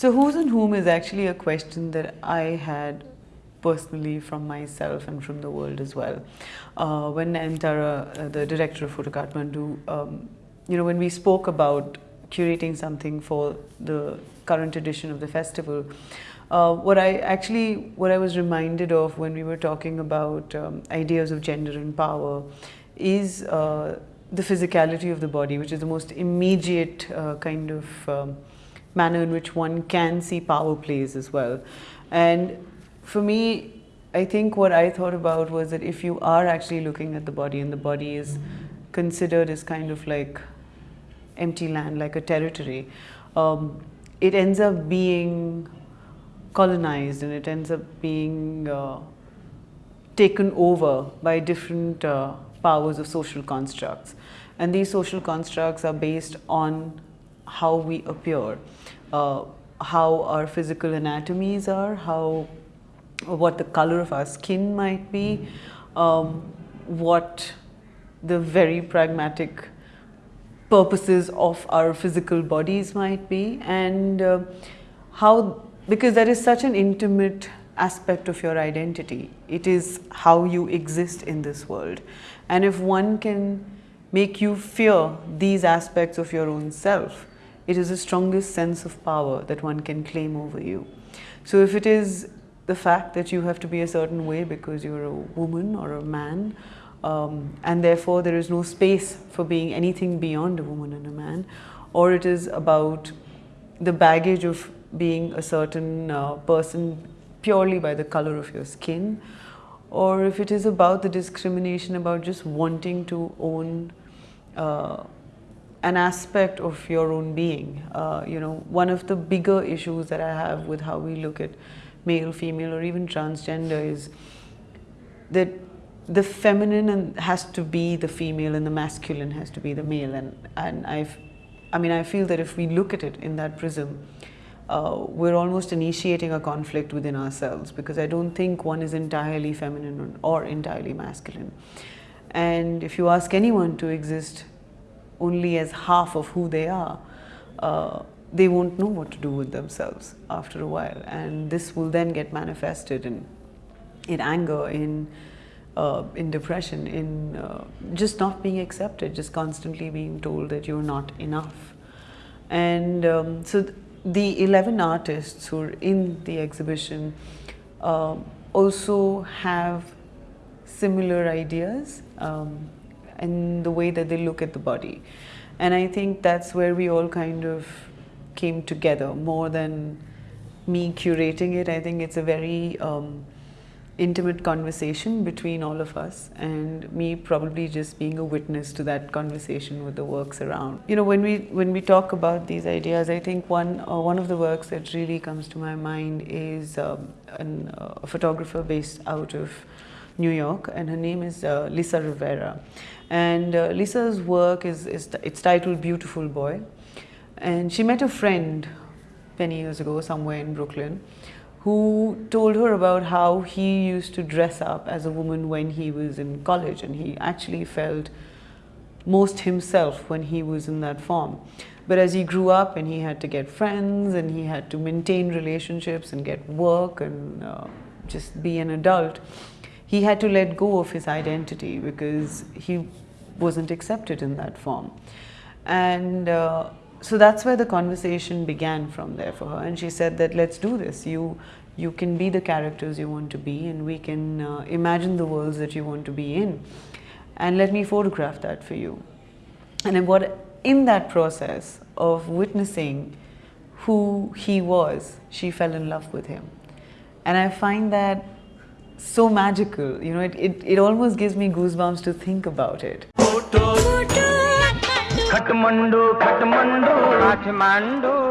So, who's and whom is actually a question that I had personally from myself and from the world as well. Uh, when Antara, uh, the director of Photo Kathmandu, um, you know, when we spoke about curating something for the current edition of the festival, uh, what I actually, what I was reminded of when we were talking about um, ideas of gender and power is uh, the physicality of the body, which is the most immediate uh, kind of um, manner in which one can see power plays as well. And for me, I think what I thought about was that if you are actually looking at the body and the body is considered as kind of like empty land, like a territory, um, it ends up being colonized and it ends up being uh, taken over by different uh, powers of social constructs. And these social constructs are based on how we appear, uh, how our physical anatomies are, how what the color of our skin might be, um, what the very pragmatic purposes of our physical bodies might be, and uh, how, because that is such an intimate aspect of your identity. It is how you exist in this world. And if one can make you fear these aspects of your own self, it is the strongest sense of power that one can claim over you. So if it is the fact that you have to be a certain way because you're a woman or a man, um, and therefore there is no space for being anything beyond a woman and a man, or it is about the baggage of being a certain uh, person purely by the color of your skin, or if it is about the discrimination about just wanting to own uh, an aspect of your own being. Uh, you know, one of the bigger issues that I have with how we look at male, female, or even transgender is that the feminine has to be the female and the masculine has to be the male. And, and I've, I mean, I feel that if we look at it in that prism, uh, we're almost initiating a conflict within ourselves because I don't think one is entirely feminine or entirely masculine. And if you ask anyone to exist only as half of who they are, uh, they won't know what to do with themselves after a while. And this will then get manifested in, in anger, in, uh, in depression, in uh, just not being accepted, just constantly being told that you're not enough. And um, so th the 11 artists who are in the exhibition um, also have similar ideas um, and the way that they look at the body. And I think that's where we all kind of came together more than me curating it. I think it's a very um, intimate conversation between all of us and me probably just being a witness to that conversation with the works around. You know, when we when we talk about these ideas, I think one uh, one of the works that really comes to my mind is um, an, uh, a photographer based out of New York and her name is uh, Lissa Rivera. And uh, Lissa's work is, is it's titled Beautiful Boy. And she met a friend many years ago somewhere in Brooklyn who told her about how he used to dress up as a woman when he was in college and he actually felt most himself when he was in that form. But as he grew up and he had to get friends and he had to maintain relationships and get work and uh, just be an adult, he had to let go of his identity because he wasn't accepted in that form. And uh, so that's where the conversation began from there for her. And she said that let's do this. You, you can be the characters you want to be and we can uh, imagine the worlds that you want to be in. And let me photograph that for you. And then what, in that process of witnessing who he was, she fell in love with him. And I find that so magical. You know, it, it, it almost gives me goosebumps to think about it. Kathmandu, Kathmandu, Kathmandu.